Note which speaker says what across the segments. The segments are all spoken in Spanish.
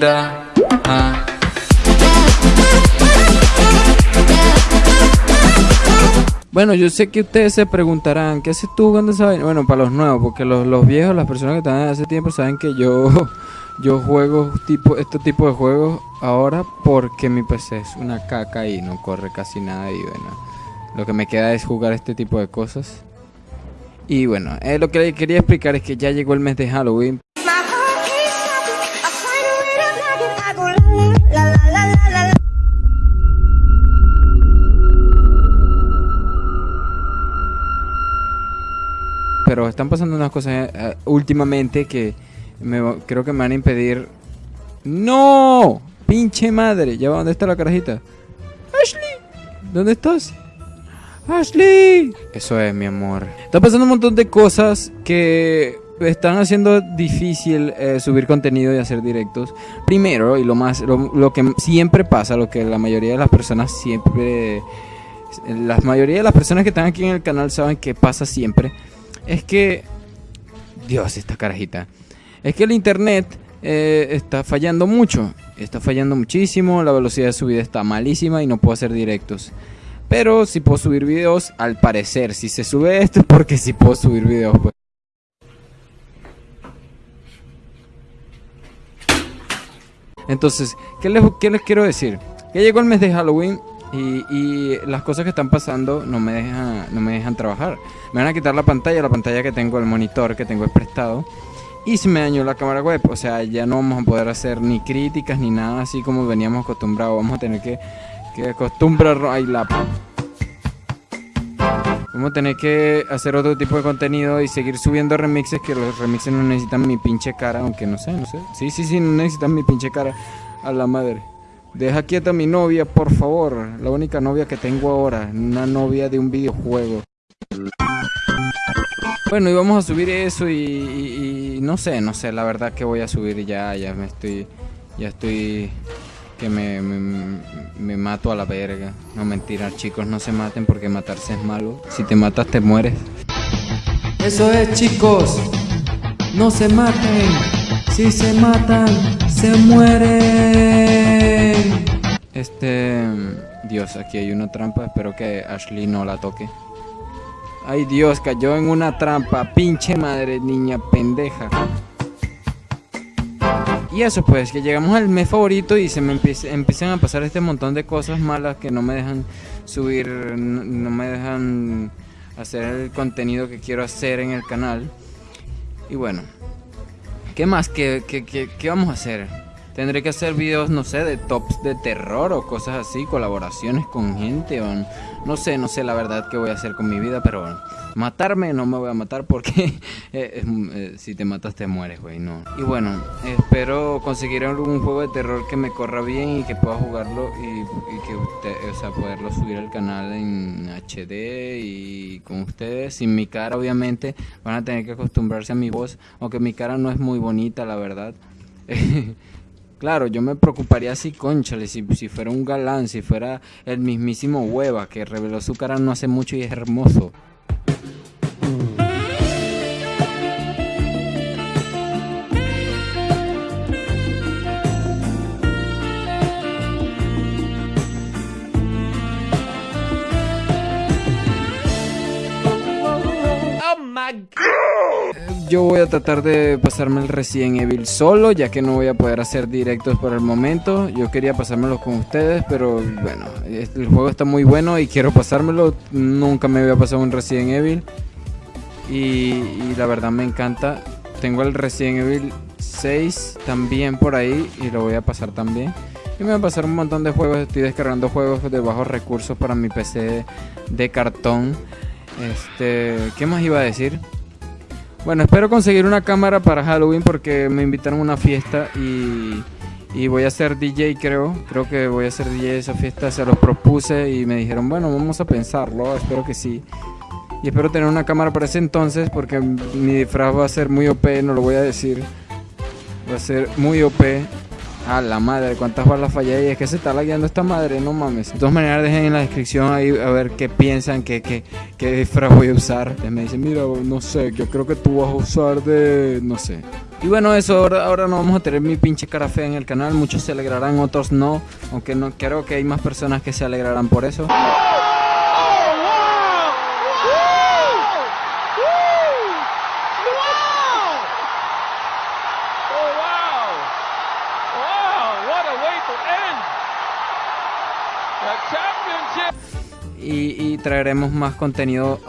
Speaker 1: Ah.
Speaker 2: Bueno, yo sé que ustedes se preguntarán, ¿qué haces tú cuando sabes? Bueno, para los nuevos, porque los, los viejos, las personas que están hace tiempo saben que yo, yo juego tipo, este tipo de juegos ahora porque mi PC es una caca y no corre casi nada y bueno, lo que me queda es jugar este tipo de cosas. Y bueno, eh, lo que quería explicar es que ya llegó el mes de Halloween, pero están pasando unas cosas eh, últimamente que me, creo que me van a impedir. ¡No! ¡Pinche madre! ¿Ya va? ¿Dónde está la carajita? ¡Ashley! ¿Dónde estás? ¡Ashley! Eso es, mi amor. Está pasando un montón de cosas que están haciendo difícil eh, subir contenido y hacer directos. Primero, y lo más, lo, lo que siempre pasa, lo que la mayoría de las personas siempre, la mayoría de las personas que están aquí en el canal saben que pasa siempre, es que, Dios, esta carajita, es que el internet eh, está fallando mucho, está fallando muchísimo, la velocidad de subida está malísima y no puedo hacer directos. Pero si puedo subir videos, al parecer, si se sube esto es porque si puedo subir videos. Pues. Entonces, ¿qué les, qué les quiero decir? Que llegó el mes de Halloween y, las cosas que están pasando no me, dejan, no me dejan trabajar. Me van a quitar la pantalla, la pantalla que tengo, el monitor que tengo es prestado. Y se me dañó la cámara web. O sea, ya no vamos a poder hacer ni críticas ni nada así como veníamos acostumbrados. Vamos a tener que, que acostumbrarnos. La... Vamos a tener que hacer otro tipo de contenido y seguir subiendo remixes que los remixes no necesitan mi pinche cara, aunque no sé, no sé. Sí, sí, sí, no necesitan mi pinche cara. A la madre. Deja quieta a mi novia, por favor. La única novia que tengo ahora. Una novia de un videojuego. Bueno, y vamos a subir eso y, no sé, no sé, la verdad que voy a subir ya, ya me estoy, ya estoy, que me, me, mato a la verga. No mentira, chicos, no se maten porque matarse es malo. Si te matas te mueres. Eso es, chicos. No se maten. Si se matan, se mueren. Este, Dios, aquí hay una trampa. Espero que Ashley no la toque. Ay Dios, cayó en una trampa. Pinche madre, niña pendeja. Y eso pues, que llegamos al mes favorito y se me empieza- empiezan a pasar este montón de cosas malas que no me dejan subir, no, no me dejan hacer el contenido que quiero hacer en el canal. Y bueno, ¿qué más? ¿Qué, qué, qué- qué vamos a hacer? Tendré que hacer videos, no sé, de tops de terror o cosas así, colaboraciones con gente o no sé, no sé la verdad qué voy a hacer con mi vida, pero bueno, matarme no me voy a matar porque eh, eh, si te matas te mueres, güey, no. Y bueno, espero conseguir algún juego de terror que me corra bien y que pueda jugarlo y, y que usted, o sea, poderlo subir al canal en HD y con ustedes, sin mi cara obviamente, van a tener que acostumbrarse a mi voz, aunque mi cara no es muy bonita, la verdad. Claro, yo me preocuparía si, conchale, si, si fuera un galán, si fuera el mismísimo Hueva, que reveló su cara no hace mucho y es hermoso. Yo voy a tratar de pasarme el Resident Evil solo, ya que no voy a poder hacer directos por el momento. Yo quería pasármelo con ustedes, pero bueno, el juego está muy bueno y quiero pasármelo. Nunca me había pasado un Resident Evil. Y, y la verdad me encanta. Tengo el Resident Evil 6 también por ahí y lo voy a pasar también. Y me voy a pasar un montón de juegos. Estoy descargando juegos de bajos recursos para mi PC de cartón. Este, ¿qué más iba a decir? Bueno, espero conseguir una cámara para Halloween porque me invitaron a una fiesta y, y voy a ser DJ, creo. Creo que voy a ser DJ de esa fiesta. Se los propuse y me dijeron, bueno, vamos a pensarlo. Espero que sí. Y espero tener una cámara para ese entonces porque mi disfraz va a ser muy OP, no lo voy a decir. Va a ser muy OP. A la madre, ¿cuántas balas fallé? Y es que se está lagueando esta madre, no mames. De todas maneras, dejen en la descripción ahí a ver qué piensan, qué, qué, qué disfraz voy a usar. Ustedes me dicen, mira, no sé, yo creo que tú vas a usar de. no sé. Y bueno, eso, ahora, ahora no vamos a tener mi pinche cara fea en el canal. Muchos se alegrarán, otros no. Aunque no creo que hay más personas que se alegrarán por eso. Y, traeremos más contenido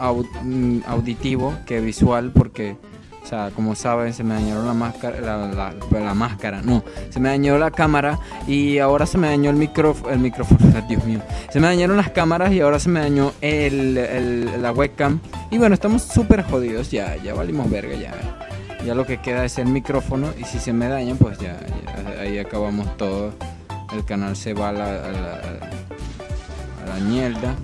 Speaker 2: mm, auditivo que visual porque o sea como saben se me dañó la máscara la, máscara no se me dañó la cámara y ahora se me dañó el micrófono el micrófono Dios mío. Se me dañaron las cámaras y ahora se me dañó el, la webcam. Y bueno estamos súper jodidos ya ya valimos verga ya. Ya lo que queda es el micrófono y si se me dañan pues ya, ahí acabamos todo. El canal se va a la, la mierda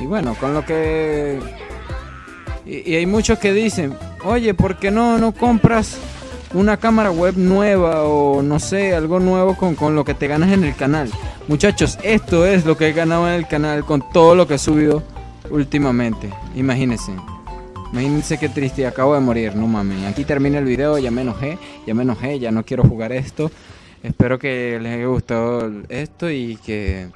Speaker 2: y bueno, con lo que... Y, hay muchos que dicen, oye, ¿por qué no, no compras una cámara web nueva o no sé, algo nuevo con, con lo que te ganas en el canal? Muchachos, esto es lo que he ganado en el canal con todo lo que he subido últimamente. Imagínense. Imagínense qué triste, acabo de morir, no mames. Aquí termina el video, ya me enojé, ya me enojé, ya no quiero jugar esto. Espero que les haya gustado esto y que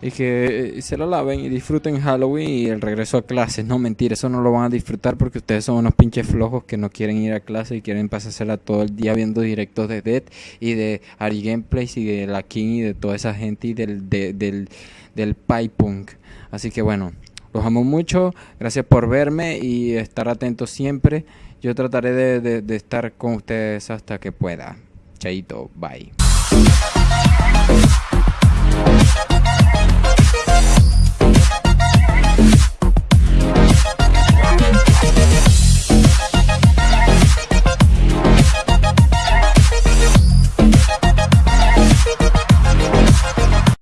Speaker 2: y que eh, se lo laven y disfruten Halloween y el regreso a clases. No, mentira, eso no lo van a disfrutar porque ustedes son unos pinches flojos que no quieren ir a clase y quieren pasársela todo el día viendo directos de Dead y de Ari Gameplays y de La King y de toda esa gente y del, de- del, del Punk. Así que bueno, los amo mucho. Gracias por verme y estar atentos siempre. Yo trataré de, de de estar con ustedes hasta que pueda. Chaito, bye.